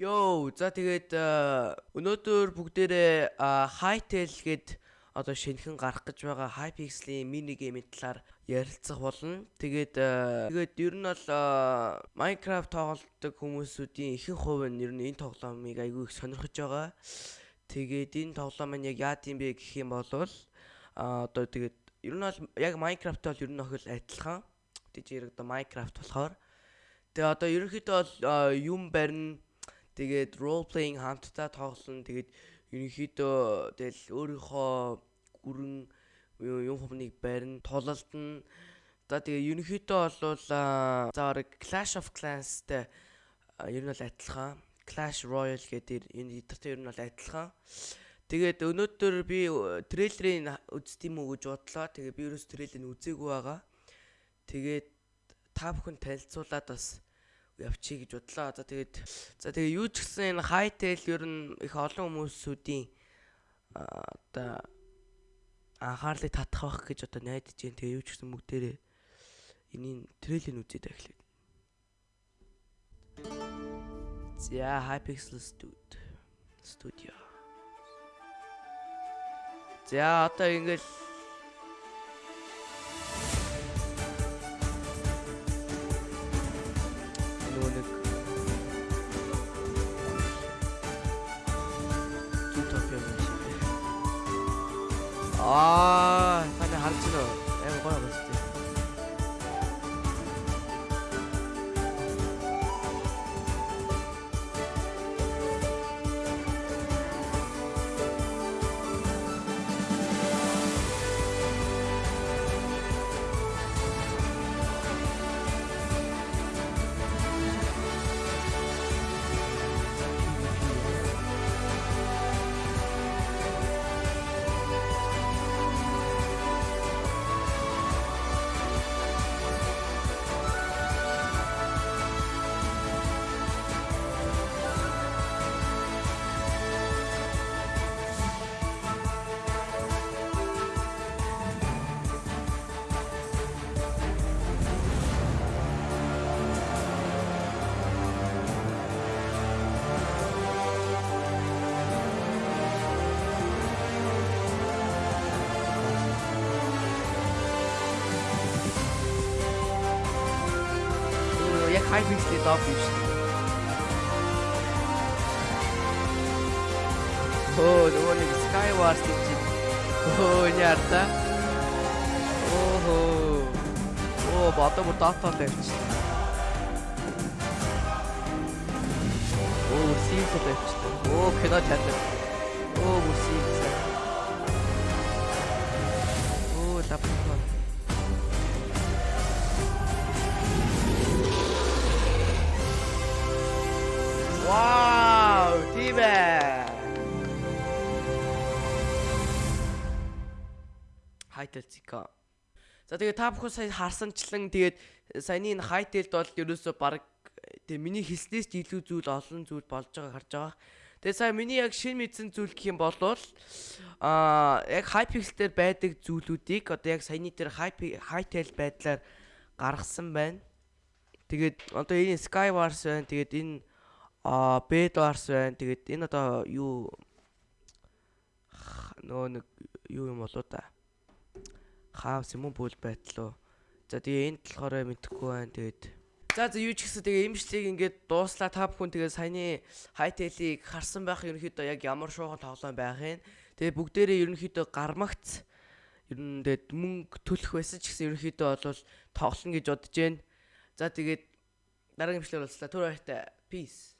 Йоо, за тэгээд э, өнөөдөр бүгдээрээ Hytale гээд одоо шинэхэн гарах гэж байгаа Hypixel-ийн мини геймийн талаар ярилцах болно. Тэгээд э, тэгээд ер нь бол э, Minecraft тоглодог хүмүүсүүдийн ихэнх хувь нь ер нь энэ тоглоомыг айгүй их сонирхож байгаа. Тэгээд энэ тоглоом маань яг яа гэм бэ гэх юм бол одоо тэгээд ер нь бол яг Minecraft бол ер нь охил адилхан. Тэгж яриг одоо Minecraft болохоор тэгээ одоо ерөнхийдөө бол юм барина Тэгээд role playing хамтдаа тоглоно. Тэгээд ерөнхийдөө тэгэл өөрийнхөө гүрэн юм хүмүүнийг барин тулалдна. За тэгээ ерөнхийдөө бол заарэг Clash of Clans-тэй ер нь бол адилхан. Clash Royale гэдэг энэ эдэртэй ер нь бол адилхан. Тэгээд өнөөдөр би трейлерыг үзт юм уу гэж бодлоо. Тэгээ би ерөөс трейлерыг үзээгүй байгаа. Тэгээд та бүхэн танилцуулаад бас явчих гэж бодлоо. За тэгээд за тэгээ юу ч гэсэн энэ хайтел ер нь их олон хүмүүсүүдийн одоо анхаарлыг татах байх гэж одоо найдаж जैन. Тэгээ юу ч гэсэн бүгдээрээ энийн трейлерыг үзээд эхлэв. За Hypixel Studio. Studio. За одоо ингээл 아, 가장 하루 치러. 에이, 뭐야, 뭐지? High pixel доо биш. Оо, нөгөө нэг Skywars гэж. Оо, яарта. Оо. Оо, бата бүр датал тавьчихсан. Оо, симс тавьчихсан. Оо, кино чанар. Оо, бүр Хайтел цика. За тэгээ та бүхэн сая харсанчлан тэгээд саяны энэ хайтелд бол ерөөсө баг тэгээ миний хэлснээс ч илүү зүйл олон зүйл болж байгааг харж байгаа. Тэгээ сая миний яг шин мэдсэн зүйл гэх юм бол аа яг Hypixel дээр байдаг зүйлүүдийг одоо яг саяны дээр Hytale байдлаар гаргасан байна. Тэгээд одоо энэ Skywars байна. Тэгээд энэ а Б Doors байна. Тэгээд энэ одоо юу нөгөө нэг юу юм болоо да. Хаавс юм уу бүл байтлаа. За тэгээ энд болохоор мэдхгүй байна. Тэгээд За за юу ч гэсэн тэгээ имжлийг ингээд дууслаа та бүхэн тэгээ саяны хайтелийг харсан байх ерөнхийдөө яг ямар шуухан тоглоом байхын. Тэгээ бүгдээрээ ерөнхийдөө гармагц ер нь тэгээд мөнгө төлөх байсан ч гэсэн ерөнхийдөө бол тоглоно гэж бодож байна. За тэгээд дараагийн имжлэр болслаа. Түр баяртай. Peace.